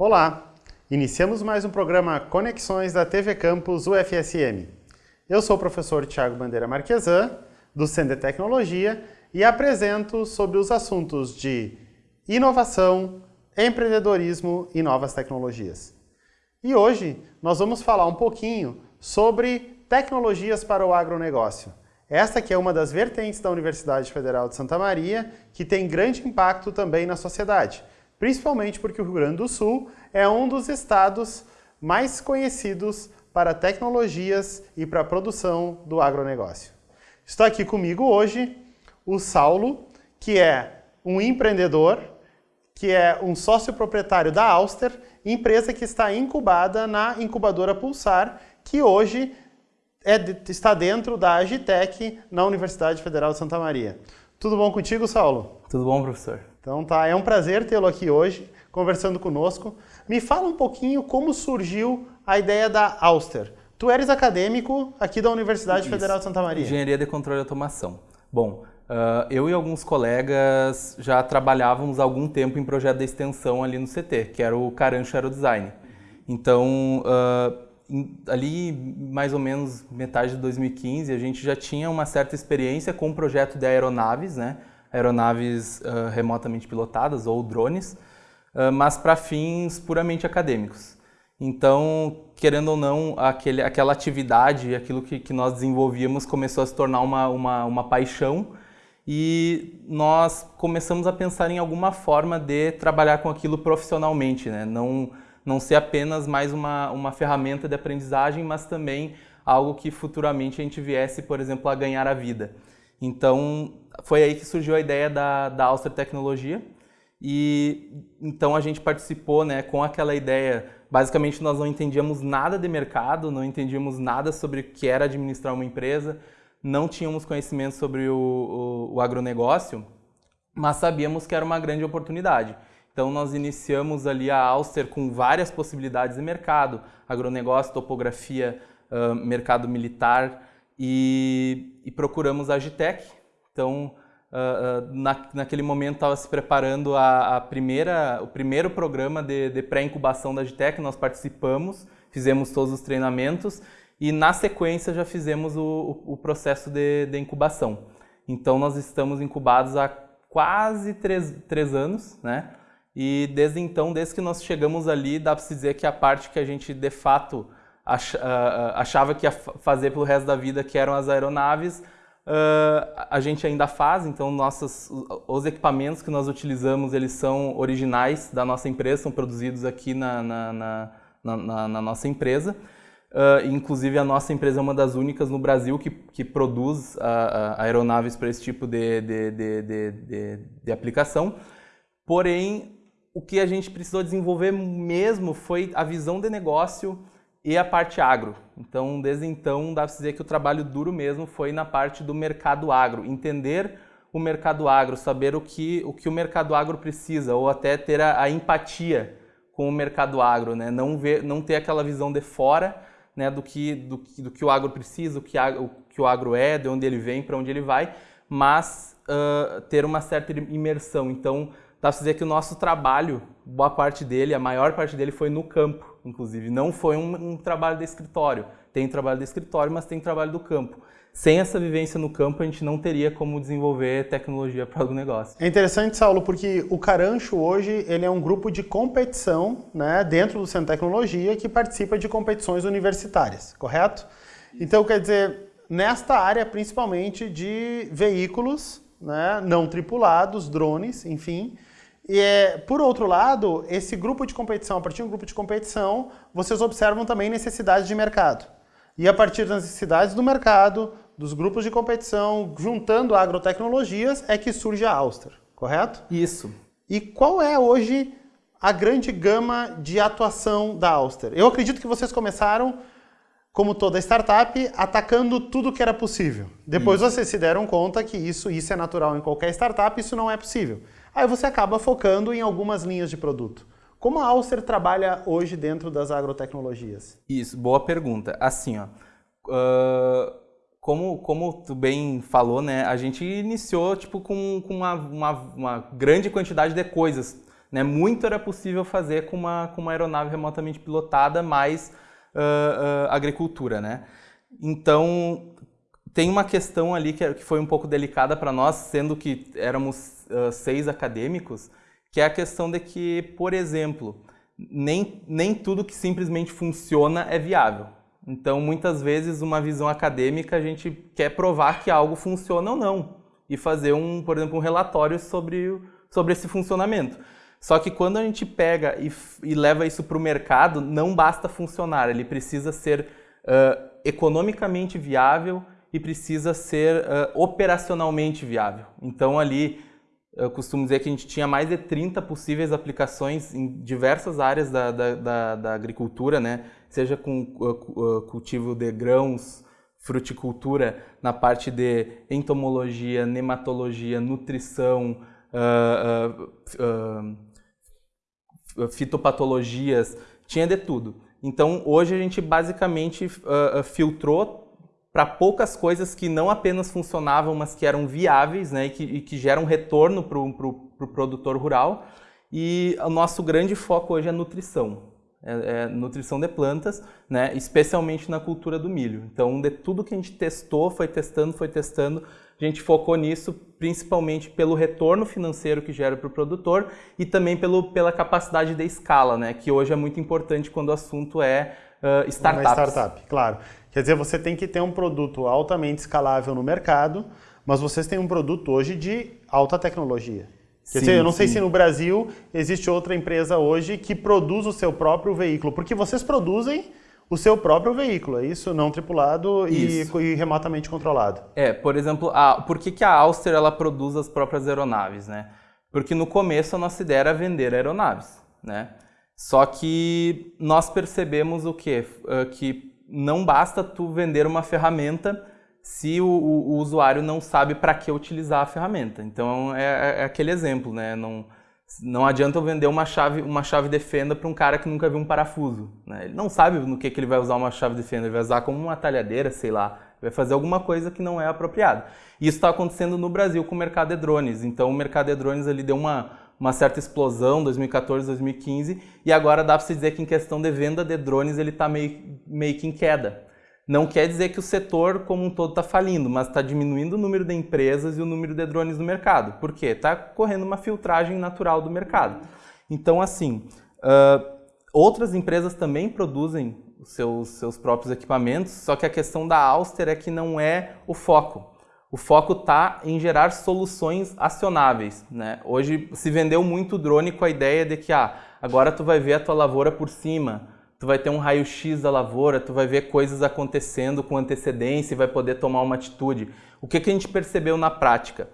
Olá! Iniciamos mais um programa Conexões da TV Campus UFSM. Eu sou o professor Tiago Bandeira Marquesan, do Centro de Tecnologia, e apresento sobre os assuntos de inovação, empreendedorismo e novas tecnologias. E hoje nós vamos falar um pouquinho sobre tecnologias para o agronegócio. Esta que é uma das vertentes da Universidade Federal de Santa Maria, que tem grande impacto também na sociedade, principalmente porque o Rio Grande do Sul é um dos estados mais conhecidos para tecnologias e para a produção do agronegócio. Está aqui comigo hoje o Saulo, que é um empreendedor, que é um sócio proprietário da Auster, empresa que está incubada na incubadora Pulsar, que hoje é, está dentro da Agitec na Universidade Federal de Santa Maria. Tudo bom contigo, Saulo? Tudo bom, professor. Então tá, é um prazer tê-lo aqui hoje, conversando conosco. Me fala um pouquinho como surgiu a ideia da Auster. Tu eres acadêmico aqui da Universidade Isso. Federal de Santa Maria. Engenharia de Controle e Automação. Bom, uh, eu e alguns colegas já trabalhávamos há algum tempo em projeto de extensão ali no CT, que era o Carancho Aerodesign. Então, uh, ali mais ou menos metade de 2015, a gente já tinha uma certa experiência com o projeto de aeronaves, né? Aeronaves uh, remotamente pilotadas ou drones, uh, mas para fins puramente acadêmicos. Então, querendo ou não, aquele, aquela atividade, aquilo que, que nós desenvolvíamos começou a se tornar uma, uma, uma paixão e nós começamos a pensar em alguma forma de trabalhar com aquilo profissionalmente, né? não, não ser apenas mais uma, uma ferramenta de aprendizagem, mas também algo que futuramente a gente viesse, por exemplo, a ganhar a vida. Então, foi aí que surgiu a ideia da, da Auster Tecnologia, e então a gente participou né, com aquela ideia. Basicamente, nós não entendíamos nada de mercado, não entendíamos nada sobre o que era administrar uma empresa, não tínhamos conhecimento sobre o, o, o agronegócio, mas sabíamos que era uma grande oportunidade. Então nós iniciamos ali a Auster com várias possibilidades de mercado, agronegócio, topografia, uh, mercado militar e, e, procuramos a Agitec. Então uh, uh, na, naquele momento estava se preparando a, a, primeira, o primeiro programa de, de pré-incubação da Agitec, nós participamos, fizemos todos os treinamentos e na sequência já fizemos o, o, o processo de, de incubação. Então nós estamos incubados há quase três, três anos, né? E desde então, desde que nós chegamos ali, dá para se dizer que a parte que a gente de fato achava que ia fazer pelo resto da vida, que eram as aeronaves, a gente ainda faz. Então, nossos, os equipamentos que nós utilizamos, eles são originais da nossa empresa, são produzidos aqui na, na, na, na, na nossa empresa. Uh, inclusive, a nossa empresa é uma das únicas no Brasil que, que produz aeronaves para esse tipo de, de, de, de aplicação. Porém, o que a gente precisou desenvolver mesmo foi a visão de negócio e a parte agro. Então, desde então, dá para dizer que o trabalho duro mesmo foi na parte do mercado agro, entender o mercado agro, saber o que o, que o mercado agro precisa, ou até ter a, a empatia com o mercado agro, né? não, ver, não ter aquela visão de fora né, do, que, do, do que o agro precisa, o que, o que o agro é, de onde ele vem, para onde ele vai, mas uh, ter uma certa imersão. Então, dá para dizer que o nosso trabalho, boa parte dele, a maior parte dele foi no campo, inclusive. Não foi um, um trabalho de escritório. Tem trabalho de escritório, mas tem trabalho do campo. Sem essa vivência no campo, a gente não teria como desenvolver tecnologia para o negócio. É interessante, Saulo, porque o Carancho hoje ele é um grupo de competição né, dentro do Centro de Tecnologia que participa de competições universitárias, correto? Então, quer dizer, nesta área principalmente de veículos né, não tripulados, drones, enfim, e, é, por outro lado, esse grupo de competição, a partir do grupo de competição, vocês observam também necessidades de mercado. E a partir das necessidades do mercado, dos grupos de competição, juntando agrotecnologias, é que surge a Auster, correto? Isso. E qual é hoje a grande gama de atuação da Auster? Eu acredito que vocês começaram, como toda startup, atacando tudo que era possível. Depois isso. vocês se deram conta que isso, isso é natural em qualquer startup, isso não é possível aí você acaba focando em algumas linhas de produto. Como a Alcer trabalha hoje dentro das agrotecnologias? Isso, boa pergunta. Assim, ó, uh, como, como tu bem falou, né, a gente iniciou tipo, com, com uma, uma, uma grande quantidade de coisas Né? Muito era possível fazer com uma, com uma aeronave remotamente pilotada, mais uh, uh, agricultura. Né? Então, tem uma questão ali que, que foi um pouco delicada para nós, sendo que éramos uh, seis acadêmicos, que é a questão de que, por exemplo, nem, nem tudo que simplesmente funciona é viável. Então, muitas vezes, uma visão acadêmica, a gente quer provar que algo funciona ou não e fazer, um, por exemplo, um relatório sobre, sobre esse funcionamento. Só que quando a gente pega e, e leva isso para o mercado, não basta funcionar, ele precisa ser uh, economicamente viável e precisa ser uh, operacionalmente viável. Então, ali, eu costumo dizer que a gente tinha mais de 30 possíveis aplicações em diversas áreas da, da, da, da agricultura, né? seja com uh, cultivo de grãos, fruticultura, na parte de entomologia, nematologia, nutrição, uh, fitopatologias, tinha de tudo. Então, hoje a gente basicamente filtrou para poucas coisas que não apenas funcionavam, mas que eram viáveis né, e, que, e que geram retorno para o pro, pro produtor rural. E o nosso grande foco hoje é nutrição. É, é nutrição de plantas, né, especialmente na cultura do milho. Então, de tudo que a gente testou, foi testando, foi testando, a gente focou nisso principalmente pelo retorno financeiro que gera para o produtor e também pelo, pela capacidade de escala, né, que hoje é muito importante quando o assunto é uh, startups. Uma startup, claro. Quer dizer, você tem que ter um produto altamente escalável no mercado, mas vocês têm um produto hoje de alta tecnologia. Quer sim, dizer, eu não sim. sei se no Brasil existe outra empresa hoje que produz o seu próprio veículo, porque vocês produzem o seu próprio veículo, é isso? Não tripulado e, e, remotamente controlado. É, por exemplo, a, por que, que a Auster ela produz as próprias aeronaves, né? Porque no começo a nossa ideia era vender aeronaves, né? Só que nós percebemos o quê? Uh, que não basta tu vender uma ferramenta se o, o, o usuário não sabe para que utilizar a ferramenta. Então é, é, é, aquele exemplo, né? Não, não adianta eu vender uma chave, uma chave de fenda para um cara que nunca viu um parafuso. Né? Ele não sabe no que, que ele vai usar uma chave de fenda, ele vai usar como uma talhadeira, sei lá, vai fazer alguma coisa que não é apropriada. Isso está acontecendo no Brasil com o mercado de drones. Então o mercado de drones ele deu uma uma certa explosão 2014, 2015 e agora dá para se dizer que em questão de venda de drones ele está meio, meio que em queda. Não quer dizer que o setor como um todo está falindo, mas está diminuindo o número de empresas e o número de drones no mercado. Por quê? Está correndo uma filtragem natural do mercado. Então, assim, uh, outras empresas também produzem seus, seus próprios equipamentos, só que a questão da Auster é que não é o foco o foco está em gerar soluções acionáveis. Né? Hoje se vendeu muito drone com a ideia de que ah, agora tu vai ver a tua lavoura por cima, tu vai ter um raio-x da lavoura, tu vai ver coisas acontecendo com antecedência e vai poder tomar uma atitude. O que, que a gente percebeu na prática?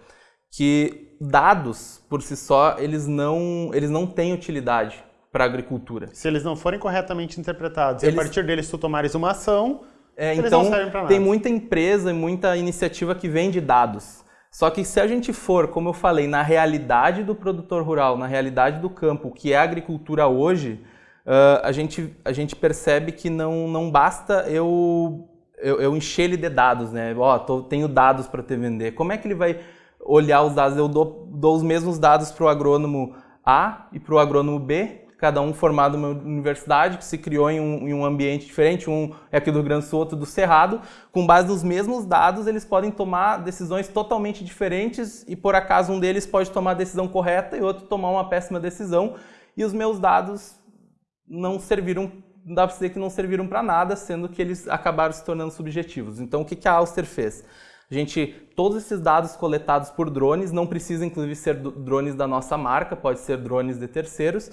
Que dados, por si só, eles não, eles não têm utilidade para a agricultura. Se eles não forem corretamente interpretados eles... e a partir deles tu tomares uma ação, é, então, tem muita empresa e muita iniciativa que vende dados. Só que se a gente for, como eu falei, na realidade do produtor rural, na realidade do campo, que é a agricultura hoje, uh, a, gente, a gente percebe que não, não basta eu, eu, eu encher ele de dados, né? Ó, oh, tenho dados para te vender. Como é que ele vai olhar os dados? Eu dou, dou os mesmos dados para o agrônomo A e para o agrônomo B, cada um formado numa universidade, que se criou em um, em um, ambiente diferente, um é aqui do Rio Grande do Sul, outro do Cerrado, com base nos mesmos dados, eles podem tomar decisões totalmente diferentes e por acaso um deles pode tomar a decisão correta e outro tomar uma péssima decisão, e os meus dados não serviram, dá para dizer que não serviram para nada, sendo que eles acabaram se tornando subjetivos. Então o que, que a Auster fez? A gente, todos esses dados coletados por drones, não precisa inclusive ser drones da nossa marca, pode ser drones de terceiros,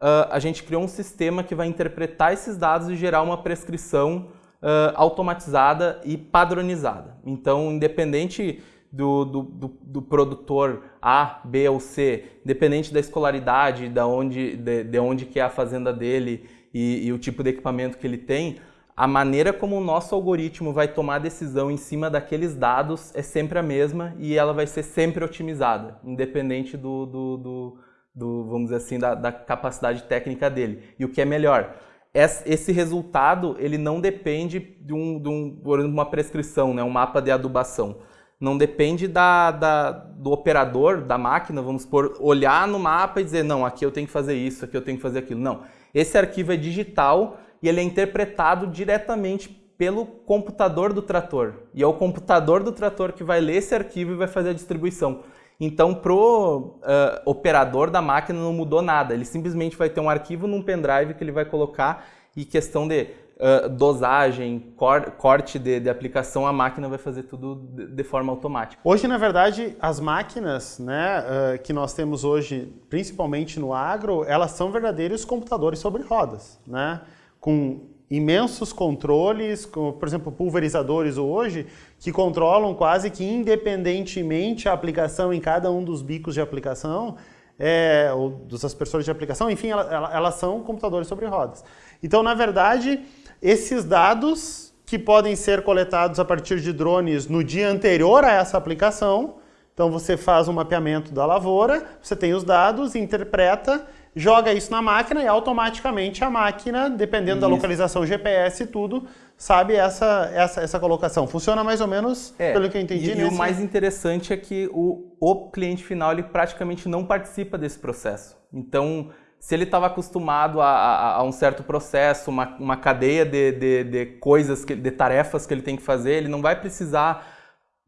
uh, a gente criou um sistema que vai interpretar esses dados e gerar uma prescrição uh, automatizada e padronizada. Então, independente do, do, do, do, produtor A, B ou C, independente da escolaridade, da onde, de, de onde que é a fazenda dele e, e o tipo de equipamento que ele tem, a maneira como o nosso algoritmo vai tomar decisão em cima daqueles dados é sempre a mesma e ela vai ser sempre otimizada, independente do, do, do, do vamos dizer assim, da, da, capacidade técnica dele. E o que é melhor, esse resultado ele não depende de, um, de um, uma prescrição, né, um mapa de adubação. não depende da, da, do operador da máquina, vamos por olhar no mapa e dizer, não, aqui eu tenho que fazer isso, aqui eu tenho que fazer aquilo. Não, esse arquivo é digital e ele é interpretado diretamente pelo computador do trator. E é o computador do trator que vai ler esse arquivo e vai fazer a distribuição. Então, para o uh, operador da máquina não mudou nada. Ele simplesmente vai ter um arquivo num pendrive que ele vai colocar e questão de uh, dosagem, cor, corte de, de, aplicação, a máquina vai fazer tudo de, de, forma automática. Hoje, na verdade, as máquinas né, uh, que nós temos hoje, principalmente no agro, elas são verdadeiros computadores sobre rodas, né? com imensos controles, como, por exemplo, pulverizadores hoje, que controlam quase que independentemente a aplicação em cada um dos bicos de aplicação, é, ou dos aspersores de aplicação, enfim, elas, elas são computadores sobre rodas. Então, na verdade, esses dados que podem ser coletados a partir de drones no dia anterior a essa aplicação, então você faz um mapeamento da lavoura, você tem os dados, interpreta joga isso na máquina e automaticamente a máquina, dependendo isso. da localização GPS e tudo, sabe essa, essa, essa colocação. Funciona mais ou menos, é, pelo que eu entendi. E, nesse... e, o mais interessante é que o, o cliente final ele praticamente não participa desse processo. Então, se ele estava acostumado a, a, a, um certo processo, uma, uma cadeia de, de, de coisas, que, de tarefas que ele tem que fazer, ele não vai precisar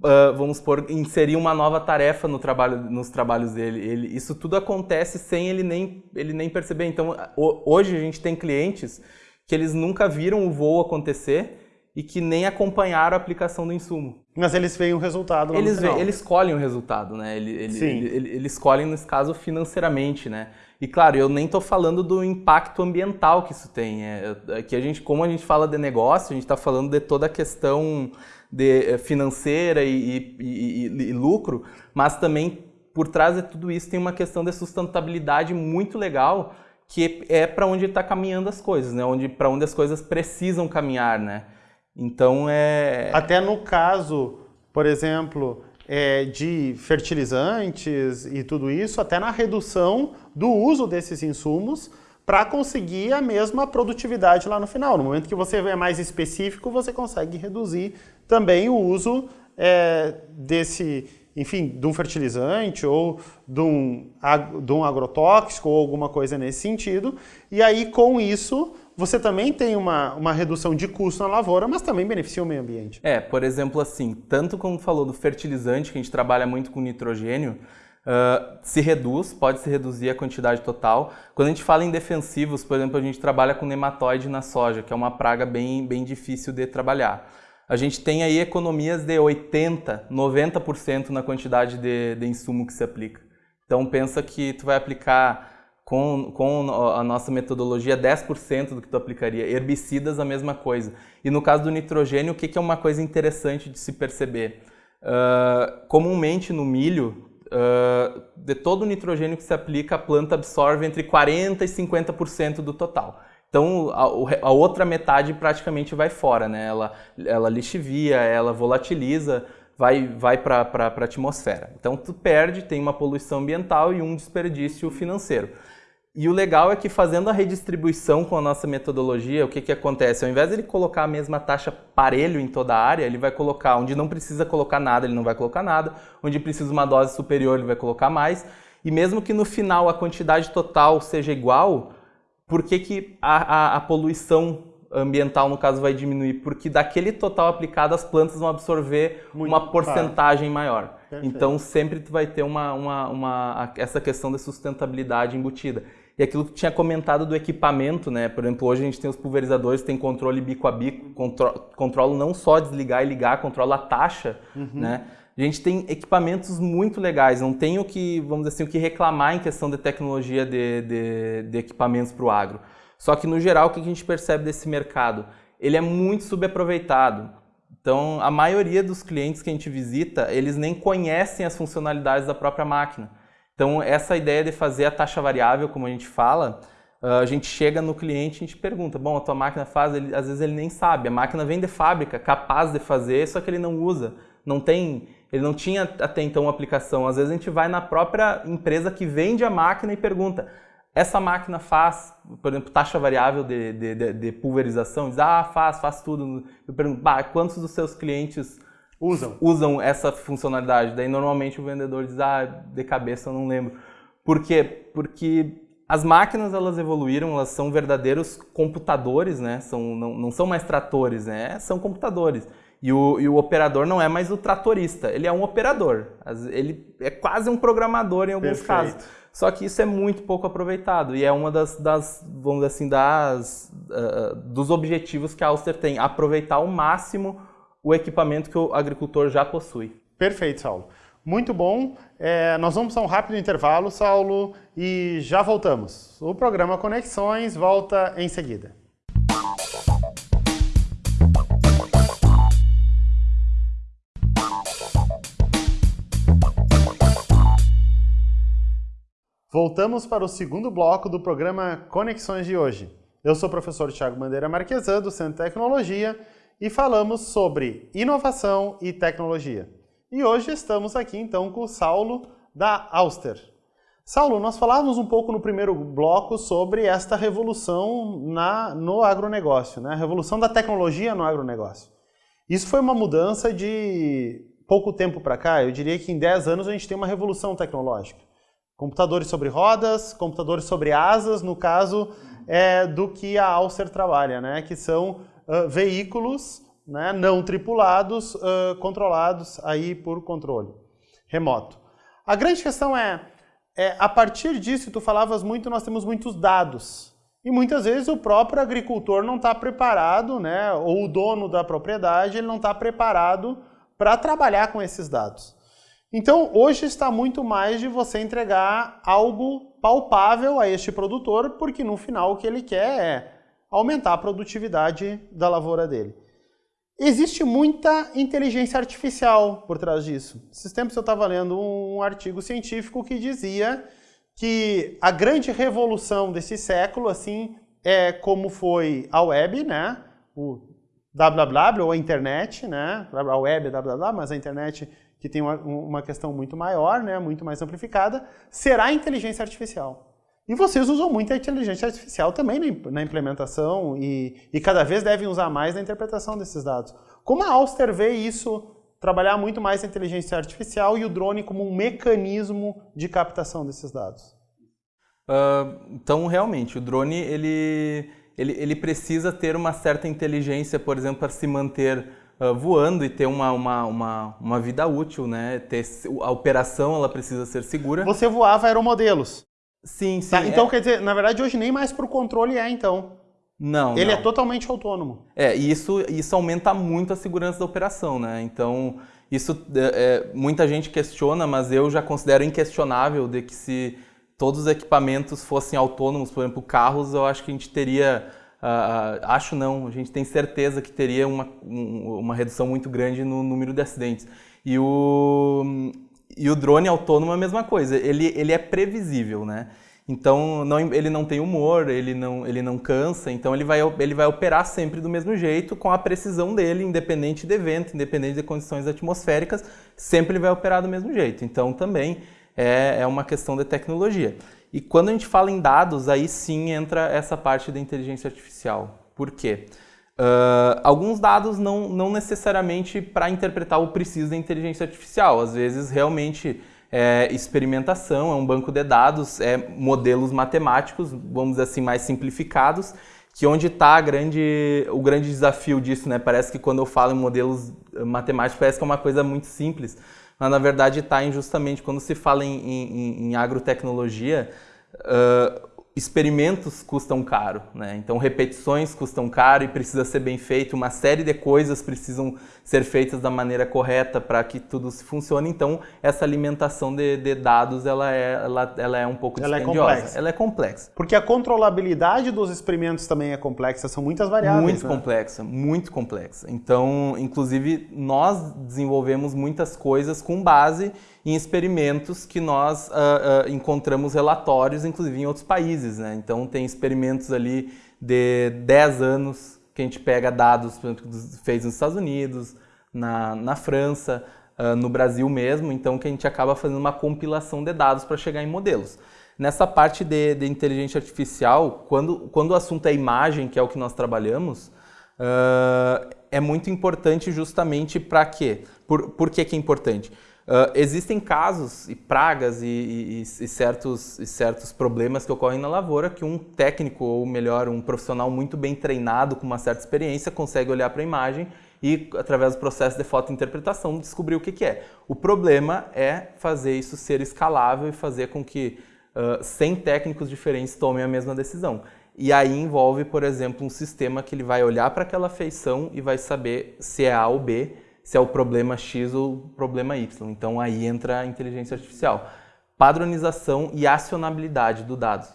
Uh, vamos por inserir uma nova tarefa no trabalho, nos trabalhos dele. Ele, isso tudo acontece sem ele nem, ele nem perceber. Então, hoje a gente tem clientes que eles nunca viram o voo acontecer e que nem acompanharam a aplicação do insumo. Mas eles veem o resultado lá eles, eles escolhem o resultado, né? Ele, ele, Sim. Ele, ele, eles escolhem, nesse caso, financeiramente, né? E claro, eu nem estou falando do impacto ambiental que isso tem. É, é, que a gente, como a gente fala de negócio, a gente está falando de toda a questão de, eh, financeira e, e, e, e lucro, mas também por trás de tudo isso tem uma questão de sustentabilidade muito legal que é para onde está caminhando as coisas, né? Onde para onde as coisas precisam caminhar, né? Então é até no caso, por exemplo, é, de fertilizantes e tudo isso, até na redução do uso desses insumos para conseguir a mesma produtividade lá no final. No momento que você é mais específico, você consegue reduzir também o uso é, desse, enfim, de um fertilizante ou de um, de um agrotóxico ou alguma coisa nesse sentido. E aí, com isso, você também tem uma, uma redução de custo na lavoura, mas também beneficia o meio ambiente. É, por exemplo, assim, tanto como falou do fertilizante, que a gente trabalha muito com nitrogênio, Uh, se reduz, pode se reduzir a quantidade total. Quando a gente fala em defensivos, por exemplo, a gente trabalha com nematóide na soja, que é uma praga bem, bem difícil de trabalhar a gente tem aí economias de 80%, 90% na quantidade de, de insumo que se aplica. Então pensa que tu vai aplicar com, com a nossa metodologia 10% do que tu aplicaria. Herbicidas a mesma coisa. E no caso do nitrogênio, o que, que é uma coisa interessante de se perceber? Uh, comumente no milho, uh, de todo o nitrogênio que se aplica, a planta absorve entre 40% e 50% do total. Então a, a, outra metade praticamente vai fora, né? Ela, ela lixivia, ela volatiliza, vai, vai para a atmosfera. Então tu perde, tem uma poluição ambiental e um desperdício financeiro. E o legal é que fazendo a redistribuição com a nossa metodologia, o que, que acontece? Ao invés de ele colocar a mesma taxa parelho em toda a área, ele vai colocar onde não precisa colocar nada, ele não vai colocar nada, onde precisa uma dose superior, ele vai colocar mais. E mesmo que no final a quantidade total seja igual, por que, que a, a, a, poluição ambiental, no caso, vai diminuir? Porque daquele total aplicado, as plantas vão absorver Muito uma porcentagem claro. maior. Perfeito. Então, sempre tu vai ter uma, uma, uma, essa questão da sustentabilidade embutida. E aquilo que tinha comentado do equipamento, né? Por exemplo, hoje a gente tem os pulverizadores, tem controle bico a bico, contro controla não só desligar e ligar, controla a taxa, uhum. né? A gente tem equipamentos muito legais, não tenho que, vamos dizer assim, o que reclamar em questão de tecnologia de, de, de equipamentos para o agro. Só que, no geral, o que a gente percebe desse mercado? Ele é muito subaproveitado. Então, a maioria dos clientes que a gente visita, eles nem conhecem as funcionalidades da própria máquina. Então, essa ideia de fazer a taxa variável, como a gente fala, ah, a gente chega no cliente e a gente pergunta, bom, a tua máquina faz, ele, às vezes ele nem sabe, a máquina vem de fábrica, capaz de fazer, só que ele não usa, não tem ele não tinha até então uma aplicação. Às vezes a gente vai na própria empresa que vende a máquina e pergunta: essa máquina faz, por exemplo, taxa variável de, de, de, de pulverização? Diz, ah, faz, faz tudo. Eu pergunto, bah, quantos dos seus clientes usam. usam essa funcionalidade. Daí normalmente o vendedor diz, ah, de cabeça eu não lembro. Por quê? Porque as máquinas elas evoluíram, elas são verdadeiros computadores, né? São, não, não são mais tratores, né? São computadores. E o, e o, operador não é mais o tratorista, ele é um operador. Ele é quase um programador em alguns Perfeito. casos. Só que isso é muito pouco aproveitado e é uma das, das vamos dizer assim, das, uh, dos objetivos que a Auster tem, aproveitar ao máximo o equipamento que o agricultor já possui. Perfeito, Saulo. Muito bom. É, nós vamos a um rápido intervalo, Saulo, e já voltamos. O programa Conexões volta em seguida. Voltamos para o segundo bloco do programa Conexões de hoje. Eu sou o professor Tiago Bandeira Marquesan, do Centro de Tecnologia, e falamos sobre inovação e tecnologia. E hoje estamos aqui então com o Saulo da Auster. Saulo, nós falávamos um pouco no primeiro bloco sobre esta revolução na, no agronegócio, né? a revolução da tecnologia no agronegócio. Isso foi uma mudança de pouco tempo para cá, eu diria que em 10 anos a gente tem uma revolução tecnológica. Computadores sobre rodas, computadores sobre asas, no caso é, do que a Auster trabalha, né? que são uh, veículos né, não tripulados, uh, controlados aí por controle remoto. A grande questão é, é, a partir disso, tu falavas muito, nós temos muitos dados. E muitas vezes o próprio agricultor não está preparado, né, ou o dono da propriedade, ele não está preparado para trabalhar com esses dados. Então, hoje está muito mais de você entregar algo palpável a este produtor, porque no final o que ele quer é aumentar a produtividade da lavoura dele. Existe muita inteligência artificial por trás disso. Esses tempos eu estava lendo um artigo científico que dizia que a grande revolução desse século, assim, é como foi a web, né? O www ou a internet, né? A web é www, mas a internet que tem uma, uma questão muito maior, né? Muito mais amplificada, será a inteligência artificial. E vocês usam muito a inteligência artificial também na implementação e, e, cada vez devem usar mais na interpretação desses dados. Como a Auster vê isso, trabalhar muito mais a inteligência artificial e o drone como um mecanismo de captação desses dados? Uh, então, realmente, o drone ele, ele, ele precisa ter uma certa inteligência, por exemplo, para se manter uh, voando e ter uma, uma, uma, uma vida útil, né? Ter, a operação ela precisa ser segura. Você voava aeromodelos? Sim, sim. Tá, então, é... quer dizer, na verdade, hoje nem mais para o controle é, então. Não, Ele não. é totalmente autônomo. É, e isso, isso aumenta muito a segurança da operação, né? Então, isso é, é, muita gente questiona, mas eu já considero inquestionável de que se todos os equipamentos fossem autônomos, por exemplo, carros, eu acho que a gente teria... Uh, acho não, a gente tem certeza que teria uma, um, uma redução muito grande no número de acidentes. E o, e o drone autônomo é a mesma coisa, ele, ele é previsível, né? Então não, ele não tem humor, ele não, ele não cansa, então ele vai, ele vai operar sempre do mesmo jeito, com a precisão dele, independente de evento, independente de condições atmosféricas, sempre ele vai operar do mesmo jeito. Então também é, é uma questão de tecnologia. E quando a gente fala em dados, aí sim entra essa parte da inteligência artificial. Por quê? Uh, alguns dados não, não necessariamente para interpretar o preciso da inteligência artificial, às vezes realmente é experimentação, é um banco de dados, é modelos matemáticos, vamos dizer assim, mais simplificados, que onde está grande, o grande desafio disso, né? Parece que quando eu falo em modelos matemáticos, parece que é uma coisa muito simples, mas na verdade está justamente quando se fala em, em, em agrotecnologia, uh, experimentos custam caro, né? Então repetições custam caro e precisa ser bem feito, uma série de coisas precisam ser feitas da maneira correta para que tudo funcione. Então essa alimentação de, de, dados ela é, ela, ela é um pouco ela dispendiosa. É complexa. Ela é complexa. Porque a controlabilidade dos experimentos também é complexa, são muitas variáveis. Muito né? complexa, muito complexa. Então, inclusive, nós desenvolvemos muitas coisas com base em experimentos que nós uh, uh, encontramos relatórios, inclusive em outros países. Né? Então, tem experimentos ali de 10 anos que a gente pega dados, por exemplo, fez nos Estados Unidos, na, na França, uh, no Brasil mesmo, então que a gente acaba fazendo uma compilação de dados para chegar em modelos. Nessa parte de, de, inteligência artificial, quando, quando o assunto é imagem, que é o que nós trabalhamos, é muito importante justamente para quê? Por, por que, que é importante? Uh, existem casos e pragas e, e, e, certos, e certos problemas que ocorrem na lavoura que um técnico, ou melhor, um profissional muito bem treinado, com uma certa experiência, consegue olhar para a imagem e, através do processo de fotointerpretação, descobrir o que, que, é. O problema é fazer isso ser escalável e fazer com que uh, 100 técnicos diferentes tomem a mesma decisão. E aí envolve, por exemplo, um sistema que ele vai olhar para aquela feição e vai saber se é A ou B, se é o problema X ou o problema Y. Então aí entra a inteligência artificial. Padronização e acionabilidade do dado.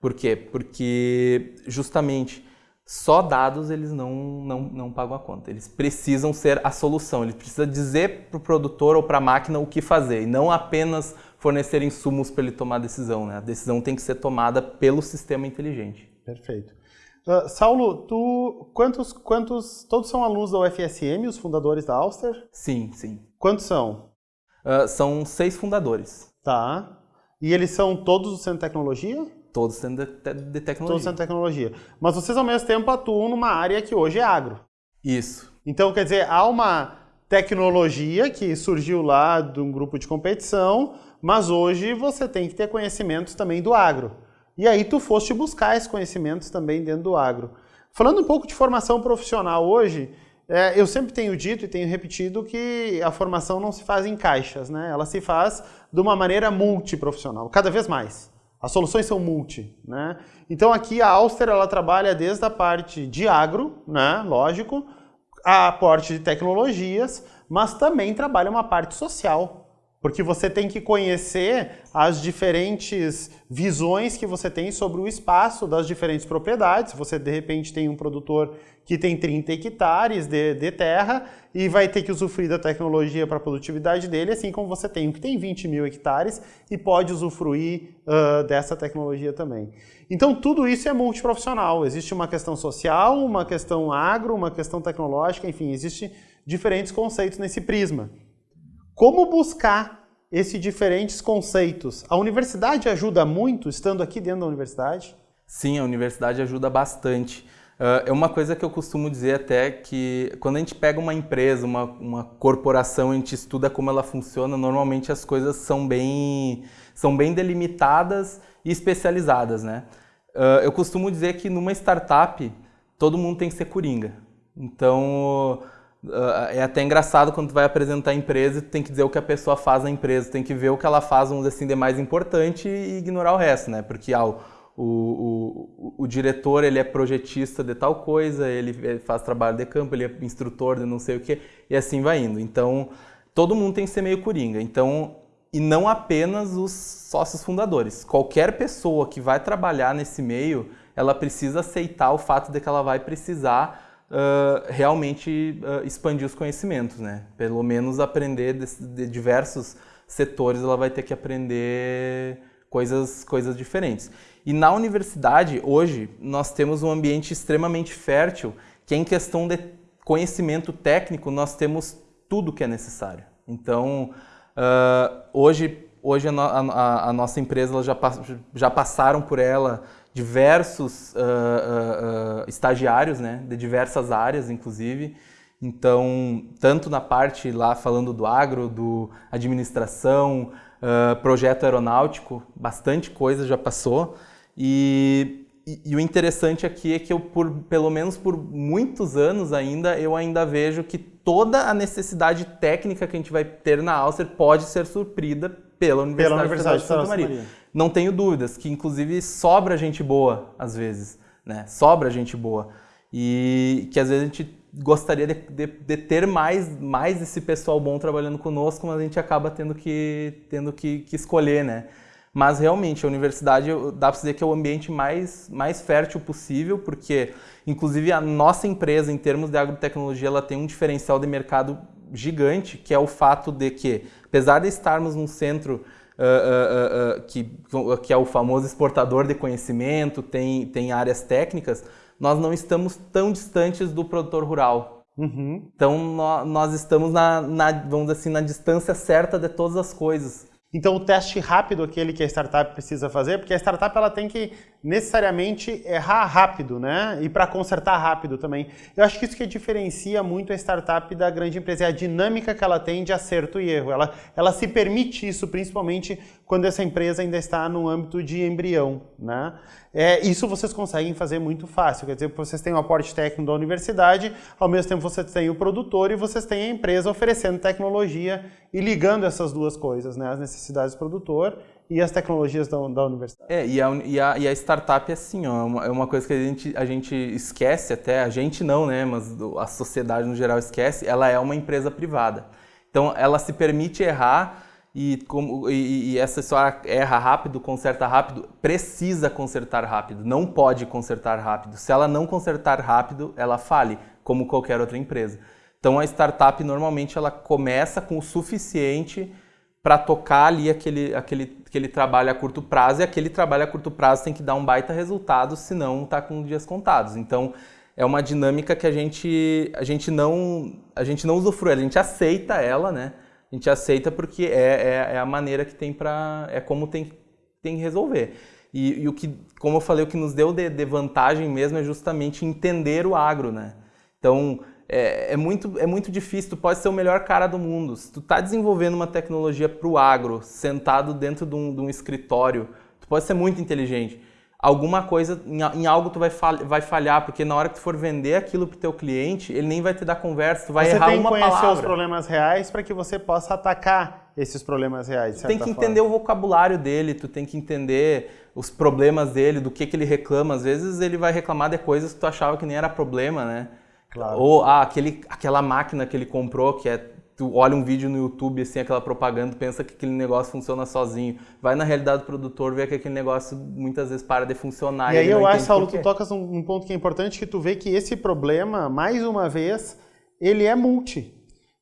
Por quê? Porque justamente só dados eles não, não, não pagam a conta. Eles precisam ser a solução. Ele precisa dizer para o produtor ou para a máquina o que fazer e não apenas fornecer insumos para ele tomar a decisão. Né? A decisão tem que ser tomada pelo sistema inteligente. Perfeito. Uh, Saulo, tu quantos quantos todos são alunos da UFSM, os fundadores da Auster? Sim, sim. Quantos são? Uh, são seis fundadores. Tá. E eles são todos do Centro de Tecnologia? Todos Centro de, de Tecnologia. Todos Centro de Tecnologia. Mas vocês ao mesmo tempo atuam numa área que hoje é agro. Isso. Então, quer dizer, há uma tecnologia que surgiu lá de um grupo de competição, mas hoje você tem que ter conhecimentos também do agro. E aí tu foste buscar esses conhecimentos também dentro do agro. Falando um pouco de formação profissional hoje, é, eu sempre tenho dito e tenho repetido que a formação não se faz em caixas, né? Ela se faz de uma maneira multiprofissional, cada vez mais. As soluções são multi, né? Então aqui a Auster ela trabalha desde a parte de agro, né? Lógico, a parte de tecnologias, mas também trabalha uma parte social, porque você tem que conhecer as diferentes visões que você tem sobre o espaço das diferentes propriedades. Você, de repente, tem um produtor que tem 30 hectares de, de terra e vai ter que usufruir da tecnologia para a produtividade dele, assim como você tem um que tem 20 mil hectares e pode usufruir uh, dessa tecnologia também. Então, tudo isso é multiprofissional. Existe uma questão social, uma questão agro, uma questão tecnológica, enfim, existem diferentes conceitos nesse prisma. Como buscar esses diferentes conceitos? A universidade ajuda muito, estando aqui dentro da universidade? Sim, a universidade ajuda bastante. Uh, é uma coisa que eu costumo dizer até que quando a gente pega uma empresa, uma, uma corporação, a gente estuda como ela funciona, normalmente as coisas são bem, são bem delimitadas e especializadas, né? Uh, eu costumo dizer que numa startup todo mundo tem que ser coringa. Então, é até engraçado quando tu vai apresentar a empresa e tu tem que dizer o que a pessoa faz na empresa, tu tem que ver o que ela faz, vamos assim, de mais importante e ignorar o resto, né? Porque ah, o, o, o, diretor ele é projetista de tal coisa, ele faz trabalho de campo, ele é instrutor de não sei o que, e assim vai indo. Então, todo mundo tem que ser meio coringa. Então, e não apenas os sócios fundadores. Qualquer pessoa que vai trabalhar nesse meio, ela precisa aceitar o fato de que ela vai precisar uh, realmente uh, expandir os conhecimentos, né? Pelo menos aprender de, de, diversos setores, ela vai ter que aprender coisas, coisas diferentes. E na universidade, hoje, nós temos um ambiente extremamente fértil, que em questão de conhecimento técnico, nós temos tudo que é necessário. Então, uh, hoje, hoje a, a, a, nossa empresa já, já passaram por ela diversos uh, uh, estagiários, né, de diversas áreas, inclusive. Então, tanto na parte lá falando do agro, do administração, projeto aeronáutico, bastante coisa já passou. E, e, e, o interessante aqui é que eu, por, pelo menos por muitos anos ainda, eu ainda vejo que toda a necessidade técnica que a gente vai ter na Alcer pode ser suprida pela Universidade, pela Universidade de Santa Maria. Maria não tenho dúvidas que inclusive sobra gente boa às vezes, né? Sobra gente boa e que às vezes a gente gostaria de, de, de, ter mais mais esse pessoal bom trabalhando conosco, mas a gente acaba tendo que tendo que, que escolher, né? Mas realmente a universidade dá para dizer que é o ambiente mais mais fértil possível, porque inclusive a nossa empresa em termos de agrotecnologia ela tem um diferencial de mercado gigante, que é o fato de que apesar de estarmos num centro uh, uh, que, que é o famoso exportador de conhecimento, tem, tem áreas técnicas, nós não estamos tão distantes do produtor rural. Uhum. Então nós estamos na, na, vamos assim, na distância certa de todas as coisas. Então o teste rápido aquele que a startup precisa fazer, porque a startup ela tem que necessariamente errar rápido, né? E para consertar rápido também. Eu acho que isso que diferencia muito a startup da grande empresa é a dinâmica que ela tem de acerto e erro. Ela, ela se permite isso, principalmente quando essa empresa ainda está no âmbito de embrião, né? É, isso vocês conseguem fazer muito fácil, quer dizer, vocês têm o aporte técnico da universidade, ao mesmo tempo vocês têm o produtor e vocês têm a empresa oferecendo tecnologia e ligando essas duas coisas, né? As necessidades do produtor e as tecnologias da, da universidade. É, e a, e a, e a startup é assim, ó, é uma, é uma coisa que a gente, a gente esquece até, a gente não, né, mas a sociedade no geral esquece, ela é uma empresa privada. Então, ela se permite errar e, como, e, e essa só erra rápido, conserta rápido, precisa consertar rápido, não pode consertar rápido. Se ela não consertar rápido, ela fale, como qualquer outra empresa. Então, a startup, normalmente, ela começa com o suficiente para tocar ali aquele, aquele, aquele trabalho a curto prazo, e aquele trabalho a curto prazo tem que dar um baita resultado, senão está com dias contados. Então, é uma dinâmica que a gente, a gente não a gente não usufrui, a gente aceita ela, né? A gente aceita porque é, é, é a maneira que tem para é como tem tem que resolver. E, e, o que, como eu falei, o que nos deu de, de vantagem mesmo é justamente entender o agro, né? Então, é, é, muito, é muito difícil, tu pode ser o melhor cara do mundo. Se tu está desenvolvendo uma tecnologia para o agro, sentado dentro de um, de um, escritório, tu pode ser muito inteligente. Alguma coisa, em, em algo tu vai, falhar, vai falhar, porque na hora que tu for vender aquilo para o teu cliente, ele nem vai te dar conversa, tu vai você errar uma palavra. Você tem que conhecer os problemas reais para que você possa atacar esses problemas reais. Tu tem que entender forma. o vocabulário dele, tu tem que entender os problemas dele, do que, que ele reclama. Às vezes ele vai reclamar de coisas que tu achava que nem era problema, né? Claro. Ou ah, aquele, aquela máquina que ele comprou, que é. Tu olha um vídeo no YouTube, assim, aquela propaganda, pensa que aquele negócio funciona sozinho. Vai na realidade do produtor, vê que aquele negócio muitas vezes para de funcionar. E, e aí eu acho, Saulo, tu tocas um, um ponto que é importante, que tu vê que esse problema, mais uma vez, ele é multi.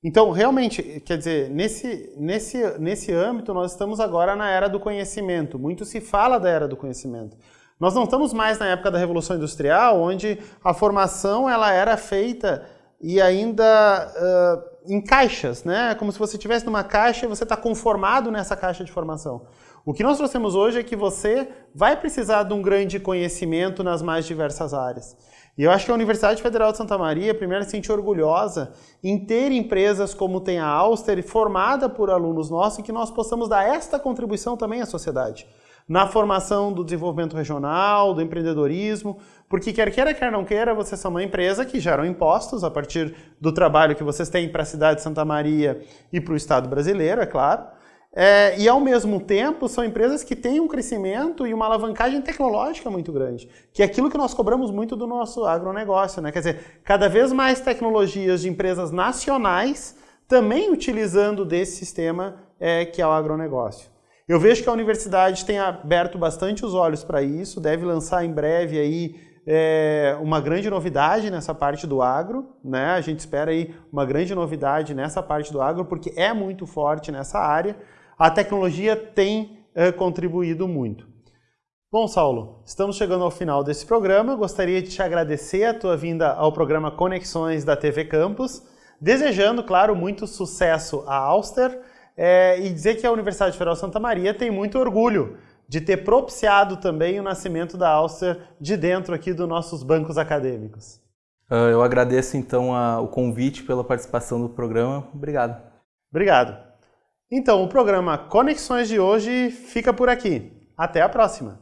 Então, realmente, quer dizer, nesse, nesse, nesse âmbito, nós estamos agora na era do conhecimento. Muito se fala da era do conhecimento. Nós não estamos mais na época da Revolução Industrial, onde a formação ela era feita e ainda uh, em caixas, né? Como se você estivesse numa caixa e você está conformado nessa caixa de formação. O que nós trouxemos hoje é que você vai precisar de um grande conhecimento nas mais diversas áreas. E eu acho que a Universidade Federal de Santa Maria, primeiro, se sente orgulhosa em ter empresas como tem a Auster, formada por alunos nossos, e que nós possamos dar esta contribuição também à sociedade na formação do desenvolvimento regional, do empreendedorismo, porque quer queira, quer não queira, vocês são uma empresa que geram impostos a partir do trabalho que vocês têm para a cidade de Santa Maria e para o Estado brasileiro, é claro. É, e ao mesmo tempo são empresas que têm um crescimento e uma alavancagem tecnológica muito grande, que é aquilo que nós cobramos muito do nosso agronegócio, né? Quer dizer, cada vez mais tecnologias de empresas nacionais também utilizando desse sistema é, que é o agronegócio. Eu vejo que a universidade tem aberto bastante os olhos para isso, deve lançar em breve aí é, uma grande novidade nessa parte do agro, né? A gente espera aí uma grande novidade nessa parte do agro, porque é muito forte nessa área. A tecnologia tem é, contribuído muito. Bom, Saulo, estamos chegando ao final desse programa. Gostaria de te agradecer a tua vinda ao programa Conexões da TV Campus, desejando, claro, muito sucesso à Auster é, e dizer que a Universidade Federal Santa Maria tem muito orgulho de ter propiciado também o nascimento da Alster de dentro aqui dos nossos bancos acadêmicos. Ah, eu agradeço então a, o convite pela participação do programa. Obrigado. Obrigado. Então, o programa Conexões de hoje fica por aqui. Até a próxima!